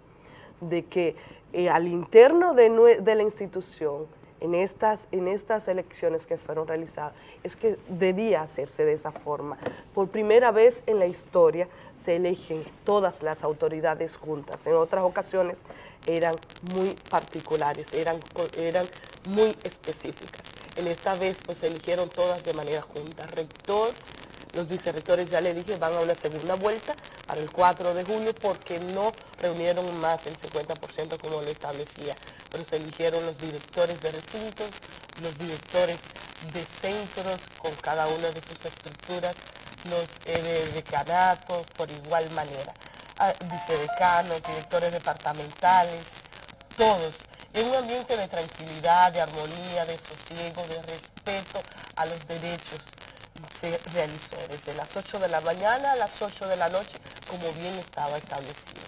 Speaker 1: de que eh, al interno de, de la institución, en estas, en estas elecciones que fueron realizadas, es que debía hacerse de esa forma. Por primera vez en la historia se eligen todas las autoridades juntas. En otras ocasiones eran muy particulares, eran, eran muy específicas. En esta vez pues se eligieron todas de manera junta. Rector, los vicerrectores ya le dije van a una segunda vuelta para el 4 de julio porque no reunieron más del 50% como lo establecía. Pero se eligieron los directores de recintos, los directores de centros con cada una de sus estructuras, los eh, decanatos por igual manera, ah, vicedecanos, directores departamentales, todos en un ambiente de tranquilidad, de armonía, de sosiego, de respeto a los derechos se realizó desde las 8 de la mañana a las 8 de la noche, como bien estaba establecido.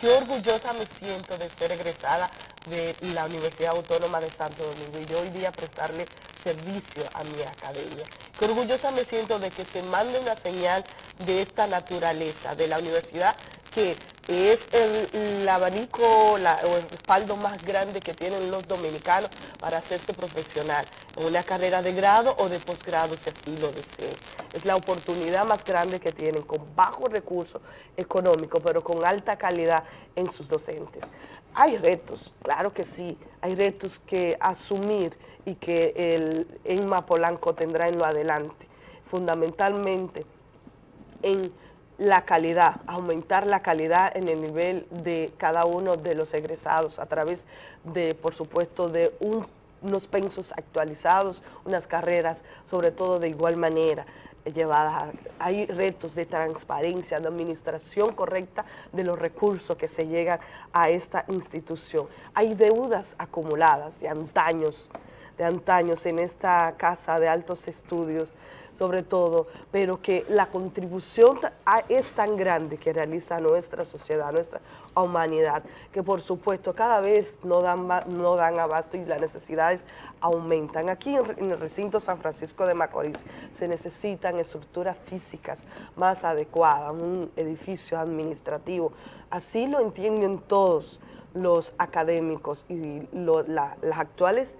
Speaker 1: Qué orgullosa me siento de ser egresada de la Universidad Autónoma de Santo Domingo y de hoy día prestarle servicio a mi academia. Qué orgullosa me siento de que se mande una señal de esta naturaleza, de la universidad que es el, abanico o el respaldo más grande que tienen los dominicanos para hacerse profesional en una carrera de grado o de posgrado si así lo desean. Es la oportunidad más grande que tienen con bajo recurso económico pero con alta calidad en sus docentes. Hay retos, claro que sí, hay retos que asumir y que el ENMA Polanco tendrá en lo adelante, fundamentalmente en la calidad, aumentar la calidad en el nivel de cada uno de los egresados a través de, por supuesto, de unos pensos actualizados, unas carreras, sobre todo de igual manera llevadas. Hay retos de transparencia, de administración correcta de los recursos que se llegan a esta institución. Hay deudas acumuladas de antaños, de antaños en esta casa de altos estudios sobre todo, pero que la contribución es tan grande que realiza nuestra sociedad, nuestra humanidad, que por supuesto cada vez no dan, no dan abasto y las necesidades aumentan. Aquí en, el recinto San Francisco de Macorís se necesitan estructuras físicas más adecuadas, un edificio administrativo. Así lo entienden todos los académicos y las actuales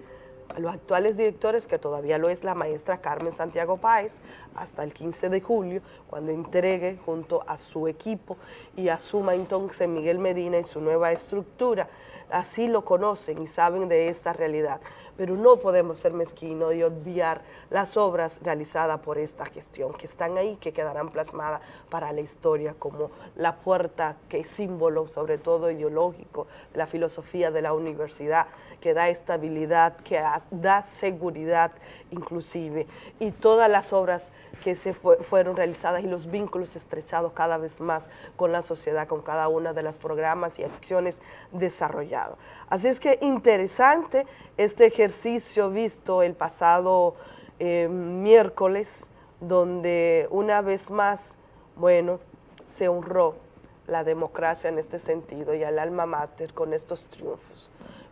Speaker 1: los actuales directores, que todavía lo es la maestra Carmen Santiago Páez, hasta el 15 de julio, cuando entregue junto a su equipo y asuma entonces Miguel Medina en su nueva estructura. Así lo conocen y saben de esta realidad pero no podemos ser mezquinos y obviar las obras realizadas por esta gestión, que están ahí, que quedarán plasmadas para la historia como la puerta que es símbolo, sobre todo ideológico, de la filosofía de la universidad, que da estabilidad, que da seguridad inclusive, y todas las obras que se fueron realizadas y los vínculos estrechados cada vez más con la sociedad, con cada una de las programas y acciones desarrollados. Así es que interesante este ejercicio visto el pasado eh, miércoles donde una vez más, bueno, se honró la democracia en este sentido y al alma mater con estos triunfos,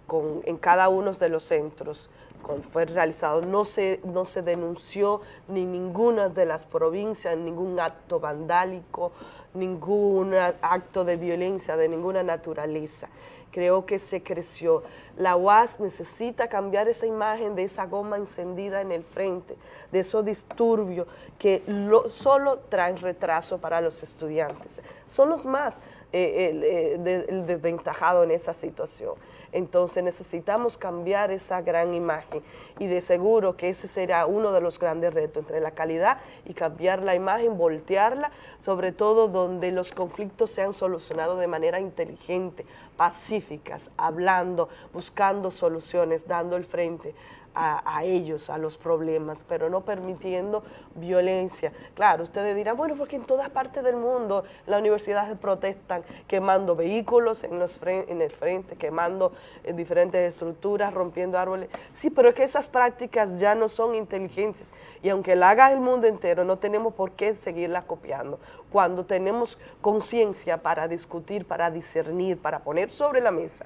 Speaker 1: con, en cada uno de los centros cuando fue realizado, no se, no se denunció ni ninguna de las provincias, ningún acto vandálico, ningún acto de violencia de ninguna naturaleza. Creo que se creció. La UAS necesita cambiar esa imagen de esa goma encendida en el frente, de esos disturbios que solo traen retraso para los estudiantes. Son los más eh, eh, desventajados en esa situación. Entonces necesitamos cambiar esa gran imagen y de seguro que ese será uno de los grandes retos entre la calidad y cambiar la imagen, voltearla, sobre todo donde los conflictos sean solucionados de manera inteligente, pacíficas, hablando, buscando soluciones, dando el frente a, ellos, a los problemas, pero no permitiendo violencia. Claro, ustedes dirán, bueno, porque en todas partes del mundo las universidades protestan quemando vehículos en, el frente, quemando en eh, diferentes estructuras, rompiendo árboles. Sí, pero es que esas prácticas ya no son inteligentes y aunque la haga el mundo entero, no tenemos por qué seguirla copiando. Cuando tenemos conciencia para discutir, para discernir, para poner sobre la mesa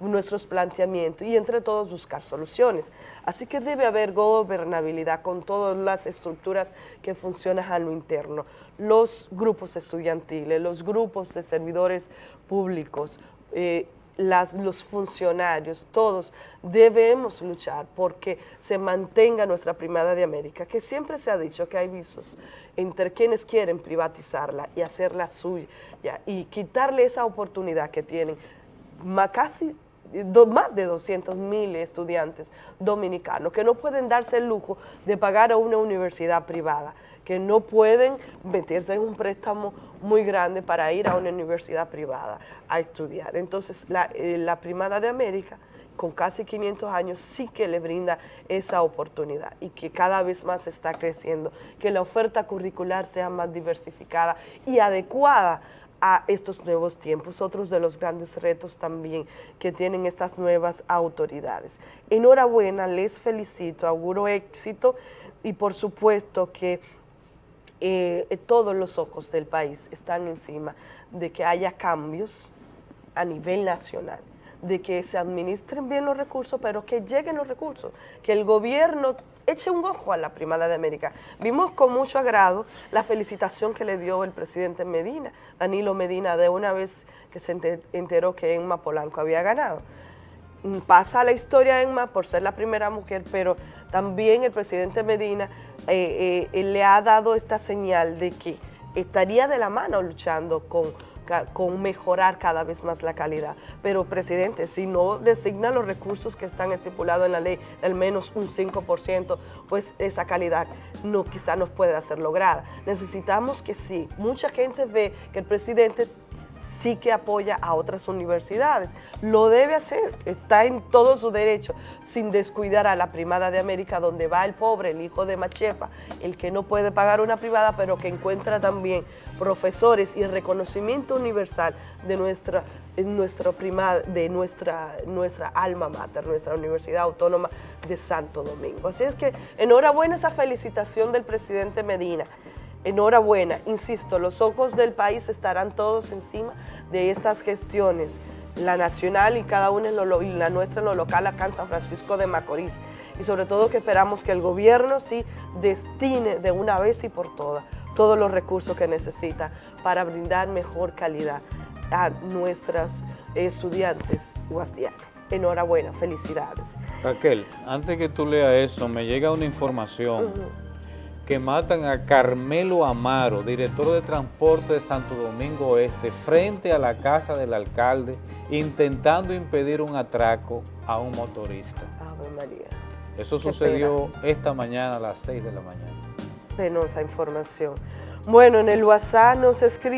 Speaker 1: nuestros planteamientos y entre todos buscar soluciones. Así que debe haber gobernabilidad con todas las estructuras que funcionan a lo interno. Los grupos estudiantiles, los grupos de servidores públicos, eh, los funcionarios, todos debemos luchar porque se mantenga nuestra primada de América, que siempre se ha dicho que hay visos entre quienes quieren privatizarla y hacerla suya y quitarle esa oportunidad que tienen casi más de 200 mil estudiantes dominicanos que no pueden darse el lujo de pagar a una universidad privada, que no pueden meterse en un préstamo muy grande para ir a una universidad privada a estudiar. Entonces, la, eh, la Primada de América, con casi 500 años, sí que le brinda esa oportunidad y que cada vez más está creciendo, que la oferta curricular sea más diversificada y adecuada a estos nuevos tiempos, otros de los grandes retos también que tienen estas nuevas autoridades. Enhorabuena, les felicito, auguro éxito y por supuesto que eh, todos los ojos del país están encima de que haya cambios a nivel nacional de que se administren bien los recursos, pero que lleguen los recursos, que el gobierno eche un ojo a la Primada de América. Vimos con mucho agrado la felicitación que le dio el presidente Medina, Danilo Medina, de una vez que se enteró que Emma Polanco había ganado. Mm, pasa la historia Emma por ser la primera mujer, pero también el presidente Medina eh, eh, le ha dado esta señal de que estaría de la mano luchando con con mejorar cada vez más la calidad. Pero, presidente, si no designa los recursos que están estipulados en la ley, al menos un 5%, pues esa calidad no quizá nos pueda ser lograda. Necesitamos que sí. Mucha gente ve que el presidente sí que apoya a otras universidades. Lo debe hacer, está en todo su derecho, sin descuidar a la primada de América, donde va el pobre, el hijo de Machepa, el que no puede pagar una privada, pero que encuentra también profesores y reconocimiento universal de nuestra, nuestra de nuestra, nuestra alma mater, nuestra Universidad Autónoma de Santo Domingo. Así es que enhorabuena esa felicitación del presidente Medina. Enhorabuena, insisto, los ojos del país estarán todos encima de estas gestiones, la nacional y cada una en lo, y la nuestra en lo local acá en San Francisco de Macorís. Y sobre todo que esperamos que el gobierno sí destine de una vez y por todas todos los recursos que necesita para brindar mejor calidad a nuestras estudiantes guastianas. Enhorabuena, felicidades.
Speaker 5: Raquel, antes que tú leas eso, me llega una información que matan a Carmelo Amaro, director de transporte de Santo Domingo Oeste, frente a la casa del alcalde, intentando impedir un atraco a un motorista.
Speaker 1: Ave María.
Speaker 5: Eso sucedió esta mañana a las 6 de la mañana.
Speaker 1: Penosa información. Bueno, en el WhatsApp nos escribe